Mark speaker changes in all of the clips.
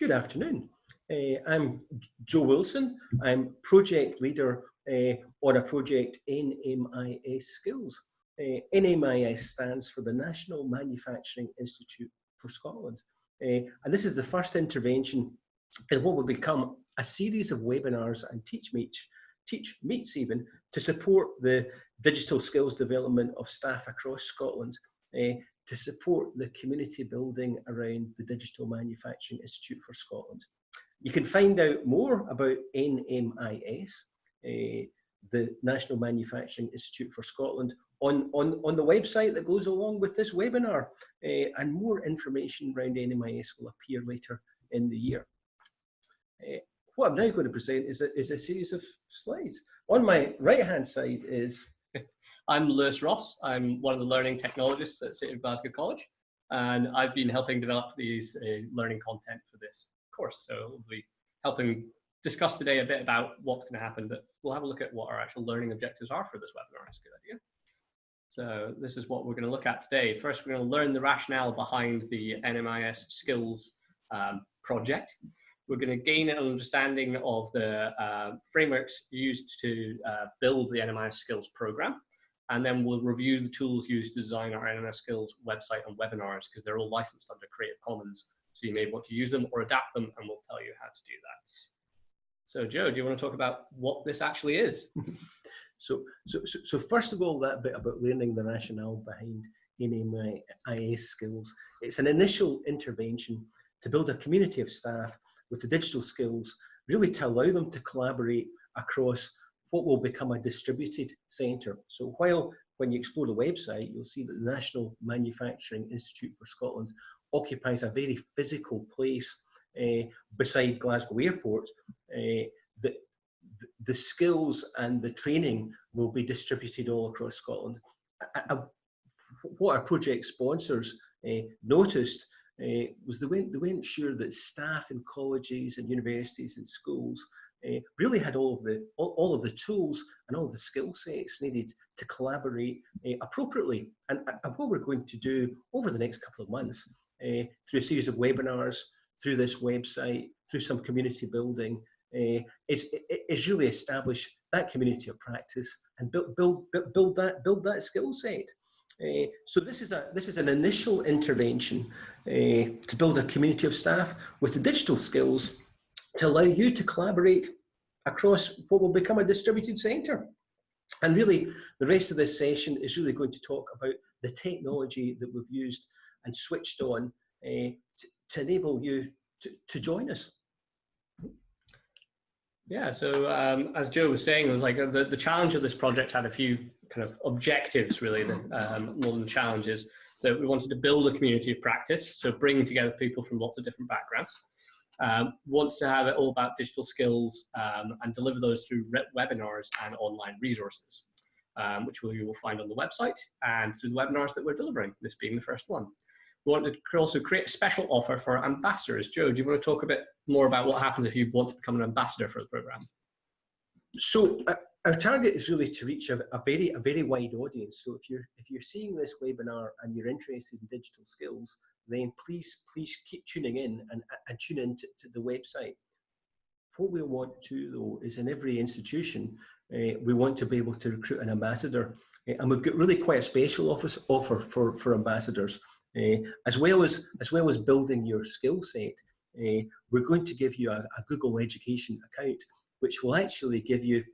Speaker 1: Good afternoon. Uh, I'm Joe Wilson. I'm project leader uh, on a project NMIS Skills. Uh, NMIS stands for the National Manufacturing Institute for Scotland. Uh, and this is the first intervention in what will become a series of webinars and teach meets, teach meets even, to support the digital skills development of staff across Scotland uh, to support the community building around the Digital Manufacturing Institute for Scotland. You can find out more about NMIS, uh, the National Manufacturing Institute for Scotland, on, on, on the website that goes along with this webinar. Uh, and more information around NMIS will appear later in the year. Uh, what I'm now going to present is a, is a series of slides. On my right hand side is
Speaker 2: I'm Lewis Ross. I'm one of the learning technologists at City of Glasgow College, and I've been helping develop these uh, learning content for this course. So we'll be helping discuss today a bit about what's going to happen, but we'll have a look at what our actual learning objectives are for this webinar. It's a good idea. So this is what we're going to look at today. First, we're going to learn the rationale behind the NMIS skills um, project. We're going to gain an understanding of the uh, frameworks used to uh, build the NMIS skills program. And then we'll review the tools used to design our NMIS skills website and webinars because they're all licensed under Creative Commons. So you may want to use them or adapt them and we'll tell you how to do that. So Joe, do you want to talk about what this actually is?
Speaker 1: so, so, so, first of all, that bit about learning the rationale behind NMIS skills. It's an initial intervention to build a community of staff with the digital skills, really to allow them to collaborate across what will become a distributed centre. So while when you explore the website, you'll see that the National Manufacturing Institute for Scotland occupies a very physical place uh, beside Glasgow Airport. Uh, the, the skills and the training will be distributed all across Scotland. what our project sponsors uh, noticed uh, was they weren't, they weren't sure that staff in colleges and universities and schools uh, really had all of the all, all, of the tools and all of the skill sets needed to collaborate uh, appropriately. And, and, what we're going to do over the next couple of months uh, through a series of webinars, through this website, through some community building, is, is really establish that community of practice and build, build, build, that, build that skill set. Uh, so this is, a, this is an initial intervention uh, to build a community of staff with the digital skills to allow you to collaborate across what will become a distributed centre. And really, the rest of this session is really going to talk about the technology that we've used and switched on uh, to, to enable you to, to join us.
Speaker 2: Yeah, so um, as Joe was saying, it was like uh, the, the challenge of this project had a few kind of objectives really, um, more than challenges. that we wanted to build a community of practice, so bringing together people from lots of different backgrounds. Um, wanted to have it all about digital skills um, and deliver those through webinars and online resources, um, which you will find on the website and through the webinars that we're delivering, this being the first one. We wanted to also create a special offer for ambassadors. Joe, do you want to talk a bit more about what happens if you want to become an ambassador for the program?
Speaker 1: So uh, our target is really to reach a, a, very a very wide audience. So if you're if you're seeing this webinar and you're interested in digital skills, then please please keep tuning in and, and tune in to, to the website. What we want to though is in every institution, uh, we want to be able to recruit an ambassador, uh, and we've got really quite a special office offer for for ambassadors. Uh, as well as as well as building your skill set, uh, we're going to give you a, a, Google Education account, which will actually give you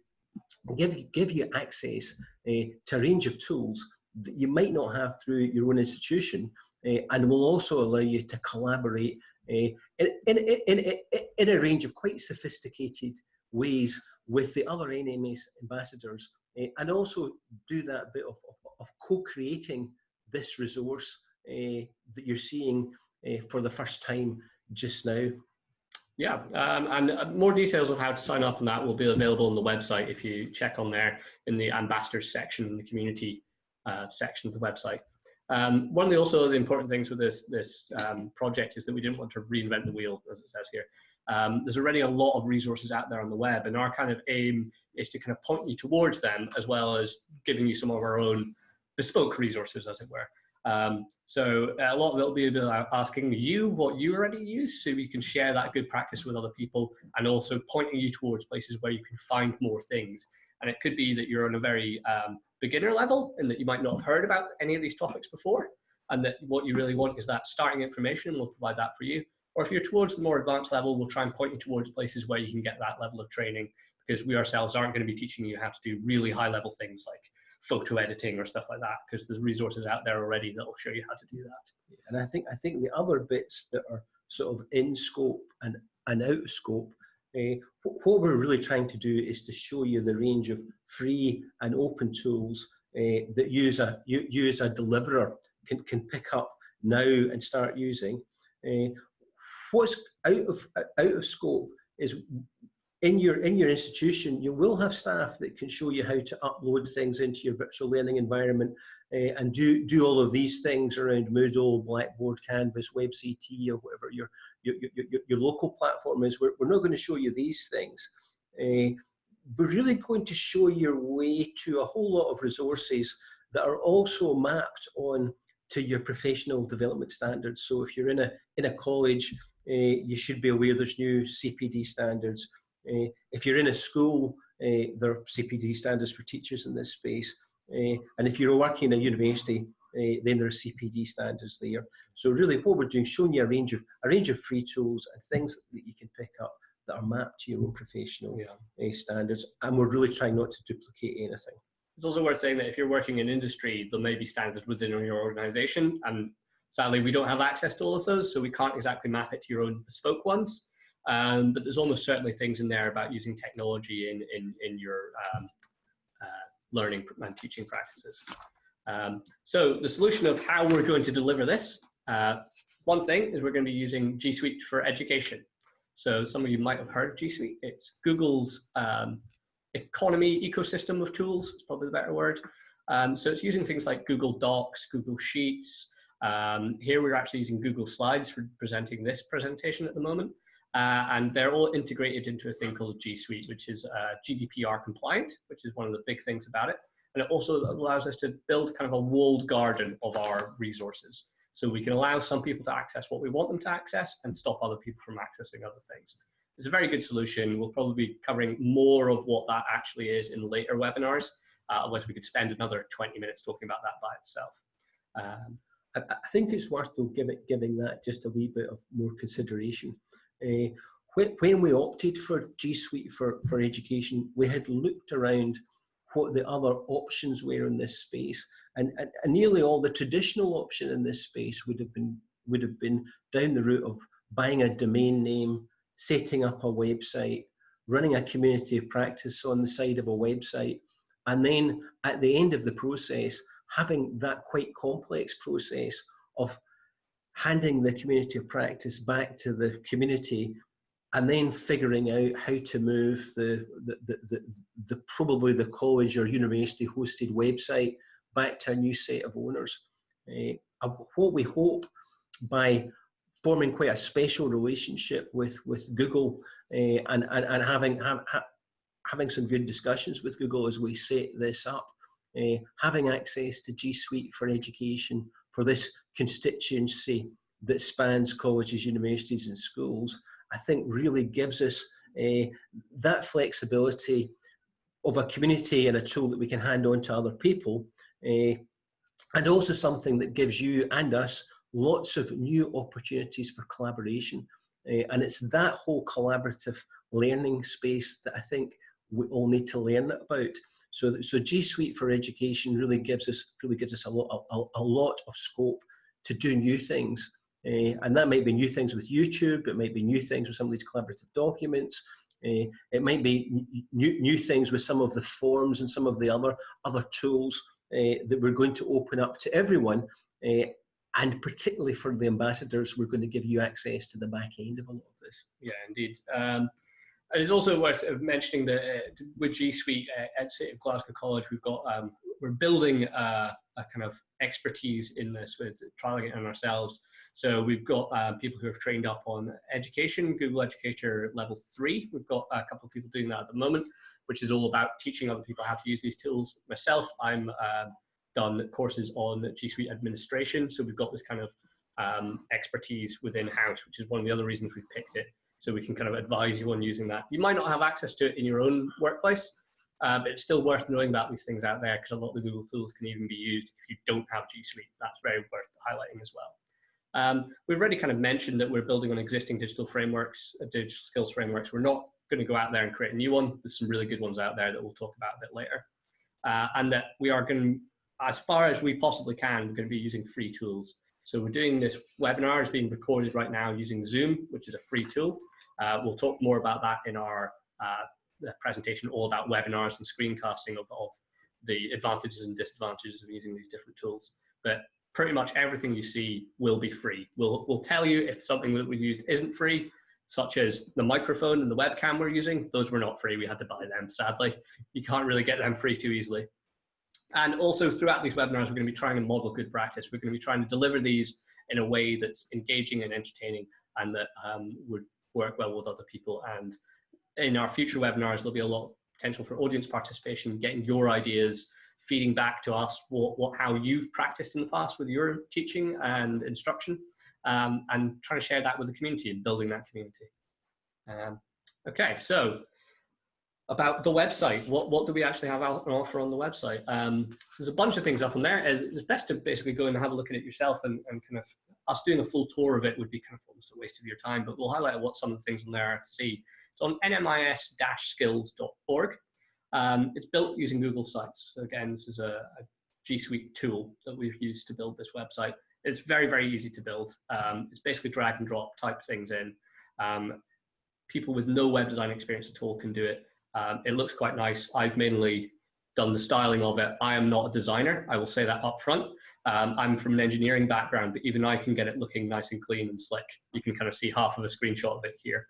Speaker 1: give give you access uh, to a range of tools that you might not have through your own institution, and will also allow you to collaborate in, in, in, in, a range of quite sophisticated ways with the other NMIS ambassadors, and also do that bit of, of, of co-creating this resource uh, that you're seeing uh, for the first time just now.
Speaker 2: Yeah, um, and uh, more details of how to sign up on that will be available on the website if you check on there in the ambassadors section, in the community uh, section of the website. Um, one of the also the important things with this this um, project is that we didn't want to reinvent the wheel, as it says here. Um, there's already a lot of resources out there on the web, and our kind of aim is to kind of point you towards them, as well as giving you some of our own bespoke resources, as it were. Um, so a lot of it will be about asking you what you already use so you can share that good practice with other people and also pointing you towards places where you can find more things. And it could be that you're on a very um, beginner level and that you might not have heard about any of these topics before and that what you really want is that starting information and we'll provide that for you. Or if you're towards the more advanced level, we'll try and point you towards places where you can get that level of training because we ourselves aren't going to be teaching you how to do really high level things like photo editing or stuff like that because there's resources out there already that will show you how to do that.
Speaker 1: And I think I think the other bits that are sort of in scope and, and out of scope, uh, what we're really trying to do is to show you the range of free and open tools uh, that use a you, as a deliverer can, can pick up now and start using. Uh, what's out of out of scope is in your in your institution you will have staff that can show you how to upload things into your virtual learning environment uh, and do do all of these things around Moodle, Blackboard, Canvas, WebCT or whatever your your, your, your local platform is. We're, we're not going to show you these things. Uh, we're really going to show your way to a whole lot of resources that are also mapped on to your professional development standards. So if you're in a in a college, uh, you should be aware there's new CPD standards. Uh, if you're in a school, uh, there are CPD standards for teachers in this space. Uh, and if you're working in a university, then there are CPD standards there. So really what we're doing, is showing you a range of a range of free tools and things that you can pick up that are mapped to your own professional yeah. standards. And we're really trying not to duplicate anything.
Speaker 2: It's also worth saying that if you're working in industry, there may be standards within your organization. And sadly, we don't have access to all of those, so we can't exactly map it to your own bespoke ones. Um, but there's almost certainly things in there about using technology in, in, in your um, uh, learning and teaching practices. Um, so the solution of how we're going to deliver this, uh, one thing is we're going to be using G Suite for education. So some of you might have heard of G Suite. It's Google's um, economy ecosystem of tools, it's probably the better word. Um, so it's using things like Google Docs, Google Sheets. Um, here we're actually using Google Slides for presenting this presentation at the moment. Uh, and they're all integrated into a thing called G Suite, which is uh, GDPR compliant, which is one of the big things about it. And it also allows us to build kind of a walled garden of our resources. So we can allow some people to access what we want them to access and stop other people from accessing other things. It's a very good solution. We'll probably be covering more of what that actually is in later webinars, uh, otherwise we could spend another 20 minutes talking about that by itself. Um,
Speaker 1: I, I, think it's worth though giving, giving that just a wee bit of more consideration. Uh, when, when we opted for G Suite for, for education, we had looked around what the other options were in this space. And, and, and, nearly all the traditional option in this space would have been would have been down the route of buying a domain name, setting up a website, running a community of practice on the side of a website, and then at the end of the process, having that quite complex process of handing the community of practice back to the community and then figuring out how to move the, the, the, the, the probably the college or university hosted website back to a new set of owners. Uh, what we hope by forming quite a special relationship with, with Google uh, and, and, and having, ha, ha, having some good discussions with Google as we set this up, uh, having access to G Suite for education, for this constituency that spans colleges, universities and schools, I think really gives us uh, that flexibility of a community and a tool that we can hand on to other people uh, and also something that gives you and us lots of new opportunities for collaboration. Uh, and it's that whole collaborative learning space that I think we all need to learn about. So, so G Suite for Education really gives us really gives us a lot a, a lot of scope to do new things. Uh, and that might be new things with YouTube, it might be new things with some of these collaborative documents, uh, it might be new, new things with some of the forms and some of the other, other tools uh, that we're going to open up to everyone. and particularly for the ambassadors, we're going to give you access to the back end of a lot of this.
Speaker 2: Yeah, indeed. Um, and it's also worth mentioning that uh, with G Suite uh, at City of Glasgow College, we've got um, we're building a, a, kind of expertise in this with trialing it on ourselves. So we've got uh, people who have trained up on education, Google Educator level three. We've got a couple of people doing that at the moment, which is all about teaching other people how to use these tools. Myself, I'm uh, done courses on G Suite administration. So we've got this kind of um, expertise within house, which is one of the other reasons we've picked it. So we can kind of advise you on using that. You might not have access to it in your own workplace, uh, but it's still worth knowing about these things out there because a lot of the Google tools can even be used if you don't have G Suite. That's very worth highlighting as well. Um, we've already kind of mentioned that we're building on existing digital frameworks, uh, digital skills frameworks. We're not going to go out there and create a new one. There's some really good ones out there that we'll talk about a bit later. Uh, and that we are going to, as far as we possibly can, we're going to be using free tools. So we're doing this webinar is being recorded right now using Zoom, which is a free tool. Uh, we'll talk more about that in our uh, presentation, all about webinars and screencasting of, of the advantages and disadvantages of using these different tools. But pretty much everything you see will be free. We'll, we'll tell you if something that we used isn't free, such as the microphone and the webcam we're using. Those were not free. We had to buy them, sadly. You can't really get them free too easily. And also throughout these webinars, we're going to be trying to model good practice. We're going to be trying to deliver these in a way that's engaging and entertaining and that um, would work well with other people. And in our future webinars, there'll be a lot of potential for audience participation, getting your ideas, feeding back to us what, what how you've practiced in the past with your teaching and instruction, um, and trying to share that with the community and building that community. Um, okay, so about the website, what, what do we actually have out on offer on the website? Um, there's a bunch of things up on there. It's best to basically go and have a look at it yourself and, and kind of us doing a full tour of it would be kind of almost a waste of your time, but we'll highlight what some of the things on there are to see. It's on nmis-skills.org. Um, it's built using Google Sites. So again, this is a, a, G Suite tool that we've used to build this website. It's very, very easy to build. Um, it's basically drag and drop, type things in. Um, people with no web design experience at all can do it. Um, it looks quite nice. I've mainly done the styling of it. I am not a designer. I will say that up front. Um, I'm from an engineering background, but even I can get it looking nice and clean and slick. You can kind of see half of a screenshot of it here.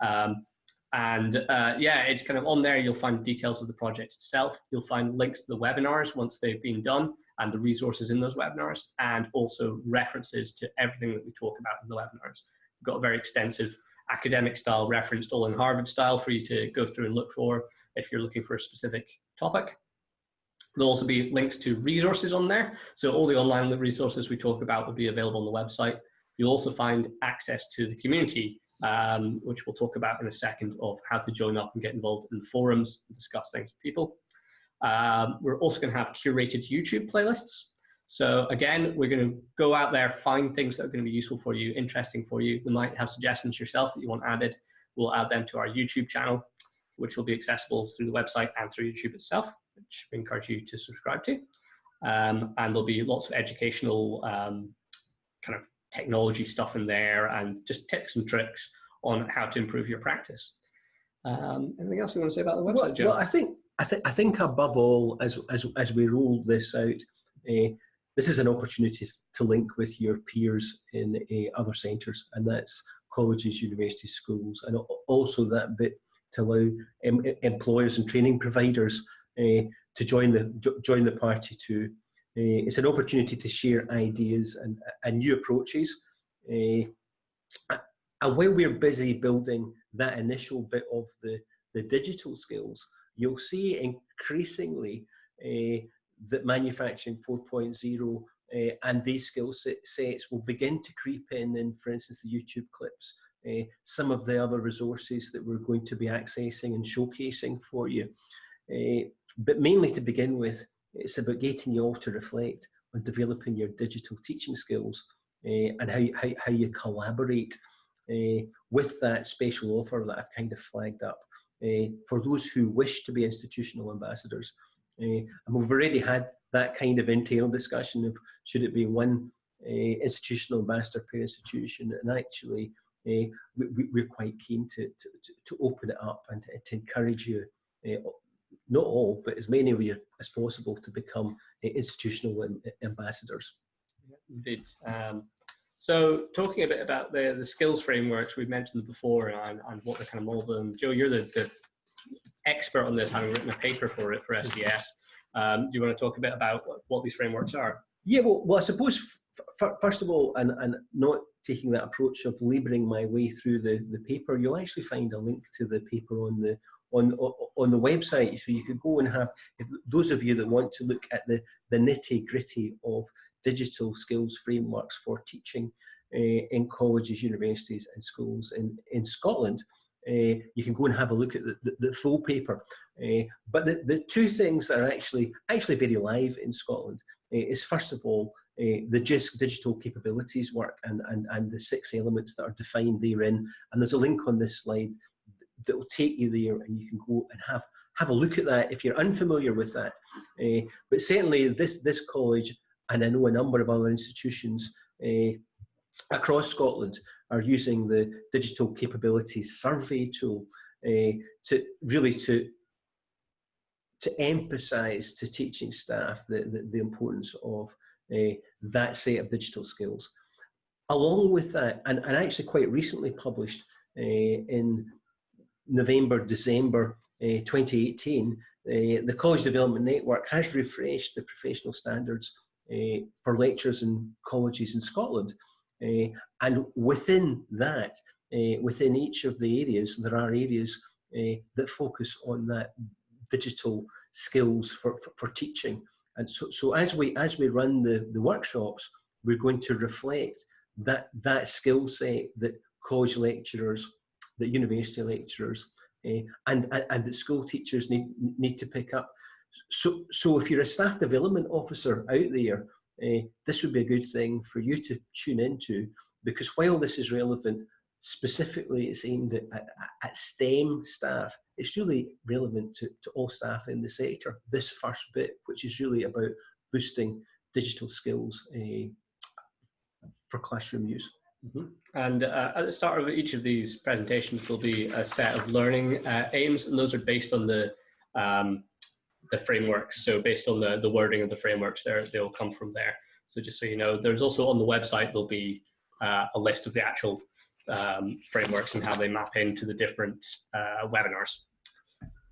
Speaker 2: Um, and uh, yeah, it's kind of on there. You'll find details of the project itself. You'll find links to the webinars once they've been done and the resources in those webinars, and also references to everything that we talk about in the webinars. We've got a very extensive academic style referenced all in Harvard style for you to go through and look for if you're looking for a specific topic. There'll also be links to resources on there. So all the online resources we talk about will be available on the website. You'll also find access to the community um, which we'll talk about in a second of how to join up and get involved in the forums and discuss things with people. Um, we're also going to have curated YouTube playlists. So again, we're going to go out there, find things that are going to be useful for you, interesting for you. You might have suggestions yourself that you want added. We'll add them to our YouTube channel, which will be accessible through the website and through YouTube itself, which we encourage you to subscribe to. Um, and there'll be lots of educational um, kind of technology stuff in there and just tips and tricks on how to improve your practice. Um, anything else you want to say about the website,
Speaker 1: well,
Speaker 2: Joe?
Speaker 1: Well, I think I think I think above all, as as as we roll this out, uh, this is an opportunity to link with your peers in uh, other centres, and that's colleges, universities, schools, and also that bit to allow em employers and training providers uh, to join the join the party too. Uh, it's an opportunity to share ideas and, and new approaches. Uh, and while we're busy building that initial bit of the, the digital skills, you'll see increasingly that manufacturing 4.0 uh, and these skill sets will begin to creep in in, for instance, the YouTube clips, uh, some of the other resources that we're going to be accessing and showcasing for you. Uh, but mainly to begin with, it's about getting you all to reflect on developing your digital teaching skills and how, how, how you collaborate with that special offer that I've kind of flagged up for those who wish to be institutional ambassadors. And we've already had that kind of internal discussion of should it be one institutional ambassador per institution and actually uh, we, are quite keen to, to, to, open it up and to, to encourage you uh, not all, but as many of you as possible to become institutional ambassadors.
Speaker 2: Indeed. Um, so talking a bit about the, the skills frameworks, we've mentioned before and, and what they're kind of molded. Joe, you're the, the, expert on this, having written a paper for it for SDS. Um, do you want to talk a bit about what, what these frameworks are?
Speaker 1: Yeah, well, well I suppose first of all, and, and not taking that approach of labouring my way through the, the paper, you'll actually find a link to the paper on the on on the website, so you could go and have. If those of you that want to look at the the nitty gritty of digital skills frameworks for teaching uh, in colleges, universities, and schools in in Scotland, uh, you can go and have a look at the, the, the full paper. Uh, but the, the two things that are actually actually very live in Scotland uh, is first of all the JISC digital capabilities work and, and, and the six elements that are defined therein. And there's a link on this slide that will take you there and you can go and have have a look at that if you're unfamiliar with that. Uh, but certainly this, this college, and I know a number of other institutions uh, across Scotland are using the digital capabilities survey tool uh, to really to to emphasize to teaching staff the, the, the importance of uh, that set of digital skills. Along with that, and, and actually quite recently published uh, in November, December uh, 2018, the College Development Network has refreshed the professional standards for lectures in colleges in Scotland. Eh, and within that, eh, within each of the areas, there are areas eh, that focus on that digital skills for, for, for teaching. And so, so as we as we run the, the workshops, we're going to reflect that that skill set that college lecturers, that university lecturers, and, and and that school teachers need need to pick up. So so if you're a staff development officer out there, uh, this would be a good thing for you to tune into because while this is relevant specifically it's aimed at, at, at, STEM staff, it's really relevant to, to all staff in the sector. This first bit, which is really about boosting digital skills uh, for classroom use.
Speaker 2: Mm -hmm. And uh, at the start of each of these presentations will be a set of learning uh, aims, and those are based on the um, the frameworks. So based on the, the wording of the frameworks, there they'll come from there. So just so you know, there's also on the website there'll be uh, a list of the actual um, frameworks and how they map into the different uh, webinars.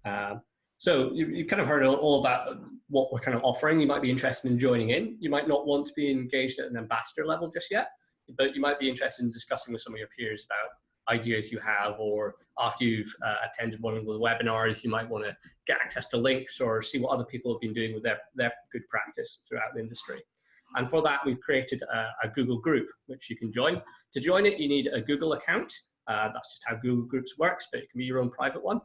Speaker 2: Uh, so you, you kind of heard all about what we're kind of offering. You might be interested in joining in. You might not want to be engaged at an ambassador level just yet, but you might be interested in discussing with some of your peers about ideas you have or after you've uh, attended one of the webinars, you might want to get access to links or see what other people have been doing with their, their good practice throughout the industry. And for that, we've created a, a, Google group, which you can join. To join it, you need a Google account. Uh, that's just how Google Groups works, but it can be your own private one.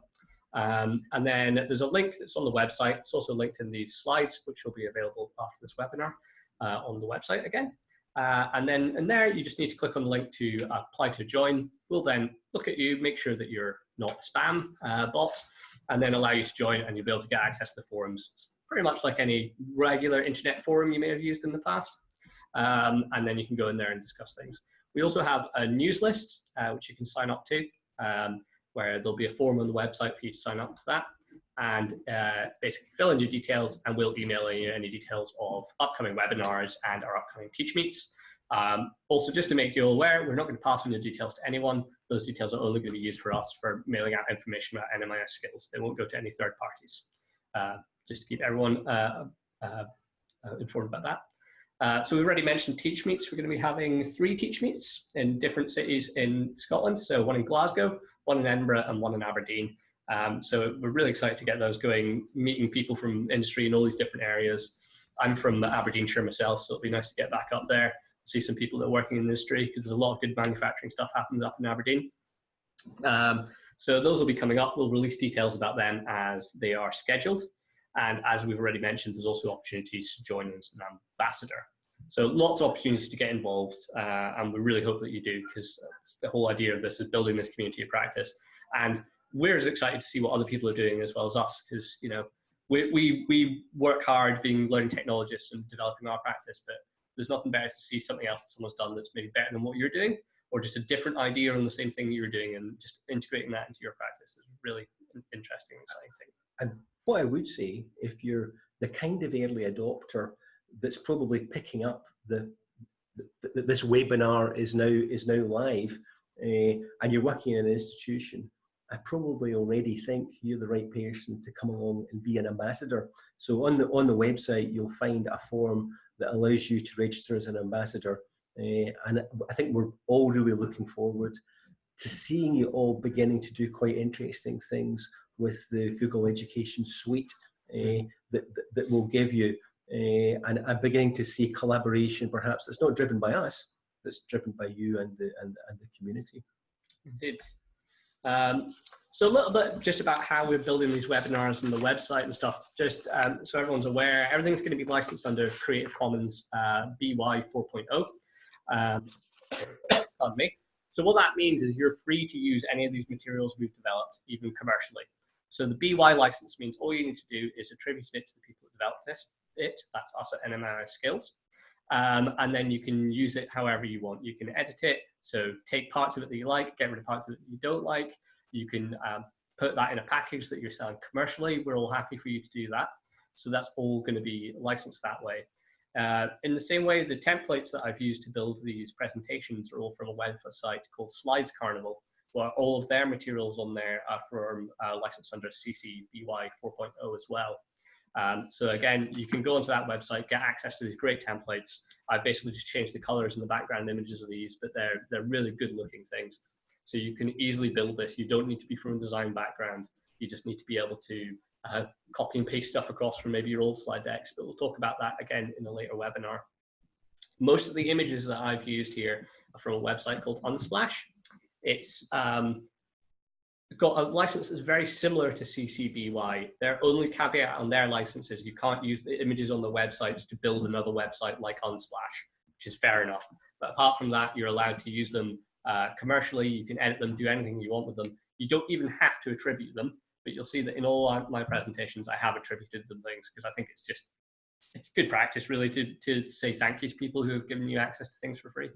Speaker 2: Um, and then there's a link that's on the website. It's also linked in these slides, which will be available after this webinar uh, on the website again. Uh, and then in there, you just need to click on the link to apply to join. We'll then look at you, make sure that you're not spam uh, bot, and then allow you to join and you'll be able to get access to the forums It's pretty much like any regular internet forum you may have used in the past. Um, and then you can go in there and discuss things. We also have a news list, uh, which you can sign up to, um, where there'll be a form on the website for you to sign up to that and uh, basically fill in your details and we'll email you any details of upcoming webinars and our upcoming teach meets. Um, also, just to make you aware, we're not going to pass on your details to anyone. Those details are only going to be used for us for mailing out information about NMIS skills. They won't go to any third parties. Uh, just to keep everyone uh, uh, uh, informed about that. Uh, so we've already mentioned teach meets. We're going to be having three teach meets in different cities in Scotland. So one in Glasgow, one in Edinburgh, and one in Aberdeen. Um, so we're really excited to get those going, meeting people from industry in all these different areas. I'm from Aberdeenshire myself, so it'll be nice to get back up there, see some people that are working in the industry, because there's a lot of good manufacturing stuff happens up in Aberdeen. Um, so those will be coming up. We'll release details about them as they are scheduled. And as we've already mentioned, there's also opportunities to join as an ambassador. So lots of opportunities to get involved, uh, and we really hope that you do because the whole idea of this is building this community of practice. And we're as excited to see what other people are doing as well as us because you know we, we, we work hard being learning technologists and developing our practice, but there's nothing better to see something else that someone's done that's maybe better than what you're doing or just a different idea on the same thing you're doing and just integrating that into your practice is really interesting and exciting thing.
Speaker 1: And what I would say, if you're the kind of early adopter that's probably picking up the, the this webinar is now is now live, uh, and you're working in an institution, I probably already think you're the right person to come along and be an ambassador. So on the on the website, you'll find a form that allows you to register as an ambassador. Uh, and I think we're all really looking forward to seeing you all beginning to do quite interesting things with the Google Education Suite uh, that, that, that will give you, uh, and I'm beginning to see collaboration perhaps that's not driven by us, that's driven by you and the, and, and the community.
Speaker 2: Indeed. Um, so a little bit just about how we're building these webinars and the website and stuff, just um, so everyone's aware, everything's going to be licensed under Creative Commons uh, BY 4.0. Um, pardon me. So what that means is you're free to use any of these materials we've developed, even commercially. So the BY license means all you need to do is attribute it to the people who developed this, it, that's us at NMIS Skills. Um, and then you can use it however you want. You can edit it, so take parts of it that you like, get rid of parts of it that you don't like. You can um, put that in a package that you're selling commercially. We're all happy for you to do that. So that's all going to be licensed that way. Uh, in the same way, the templates that I've used to build these presentations are all from a website called Slides Carnival, where all of their materials on there are from uh, licensed under CC BY 4.0 as well. Um, so again, you can go onto that website, get access to these great templates. I've basically just changed the colors and the background images of these, but they're, they're really good looking things. So you can easily build this. You don't need to be from a design background. You just need to be able to uh, copy and paste stuff across from maybe your old slide decks, but we'll talk about that again in a later webinar. Most of the images that I've used here are from a website called Unsplash. It's um, got a license that's very similar to CC BY. Their only caveat on their licenses, you can't use the images on the websites to build another website like Unsplash, which is fair enough. But apart from that, you're allowed to use them uh, commercially. You can edit them, do anything you want with them. You don't even have to attribute them, but you'll see that in all my presentations, I have attributed them things because I think it's just, it's good practice really to, to say thank you to people who have given you access to things for free.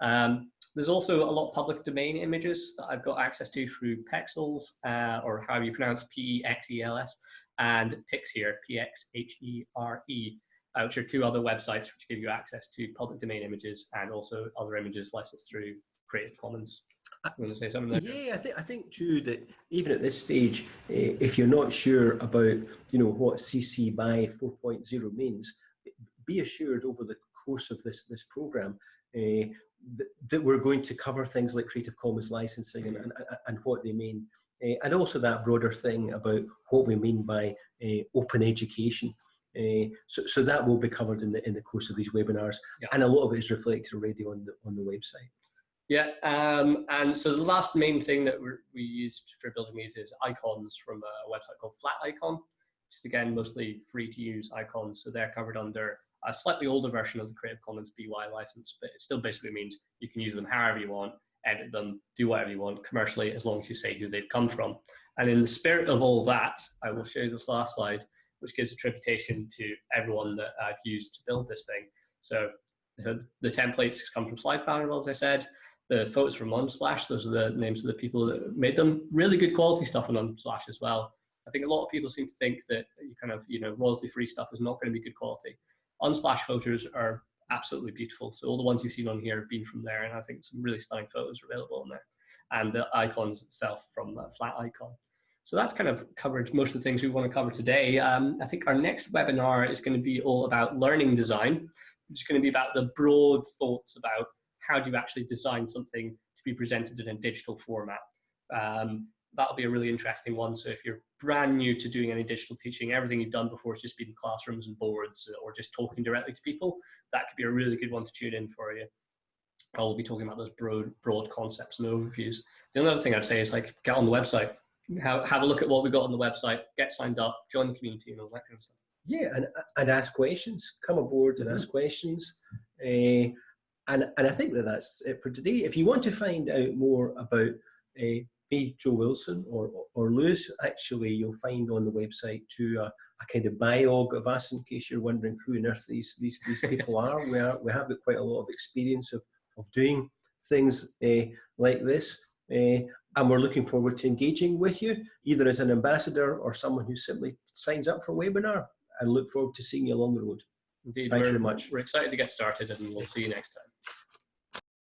Speaker 2: Um, there's also a lot of public domain images that I've got access to through Pexels, uh, or how you pronounce P-E-X-E-L-S, and PxHere, P-X-H-E-R-E, uh, which are two other websites which give you access to public domain images and also other images licensed through Creative Commons.
Speaker 1: Uh,
Speaker 2: want to say something there?
Speaker 1: Yeah, I think I think too that even at this stage, uh, if you're not sure about you know what CC BY 4.0 means, be assured over the course of this this program uh, that, that, we're going to cover things like Creative Commons licensing and, and, and what they mean. Uh, and also that broader thing about what we mean by uh, open education. Uh, so, so that will be covered in the in the course of these webinars, yeah. and a lot of it is reflected already on the on the website.
Speaker 2: Yeah, um, and so the last main thing that we used for building these is icons from a website called Flat Icon, which is again mostly free to use icons. So they're covered under a slightly older version of the Creative Commons BY license, but it still basically means you can use them however you want, edit them, do whatever you want commercially, as long as you say who they've come from. And in the spirit of all that, I will show you this last slide, which gives attribution to everyone that I've used to build this thing. So the, the templates come from Slide Carnival, as I said. The photos from Unsplash, those are the names of the people that made them. Really good quality stuff on Unsplash as well. I think a lot of people seem to think that you kind of, you know, royalty-free stuff is not going to be good quality. Unsplash photos are absolutely beautiful. So all the ones you've seen on here have been from there, and I think some really stunning photos are available on there. And the icons itself from Flaticon. So that's kind of covered most of the things we want to cover today. Um, I think our next webinar is going to be all about learning design. It's going to be about the broad thoughts about how do you actually design something to be presented in a digital format. Um, that'll be a really interesting one. So if you're brand new to doing any digital teaching, everything you've done before has just been classrooms and boards or just talking directly to people, that could be a really good one to tune in for you. I'll be talking about those broad, broad concepts and overviews. The other thing I'd say is like get on the website, have, have a look at what we got on the website, get signed up, join the community and all that kind of stuff.
Speaker 1: Yeah, and, and ask questions. Come aboard and mm -hmm. ask questions. Uh, and, and I think that that's it for today. If you want to find out more about uh, me, Joe Wilson, or, or Lewis, actually, you'll find on the website too a, a kind of biog of us in case you're wondering who on earth these, these, these people are. We, are. we have got quite a lot of experience of, of doing things uh, like this. Uh, and we're looking forward to engaging with you, either as an ambassador or someone who simply signs up for a webinar and look forward to seeing you along the road.
Speaker 2: Indeed,
Speaker 1: Thanks very much.
Speaker 2: We're excited to get started and we'll see you next time.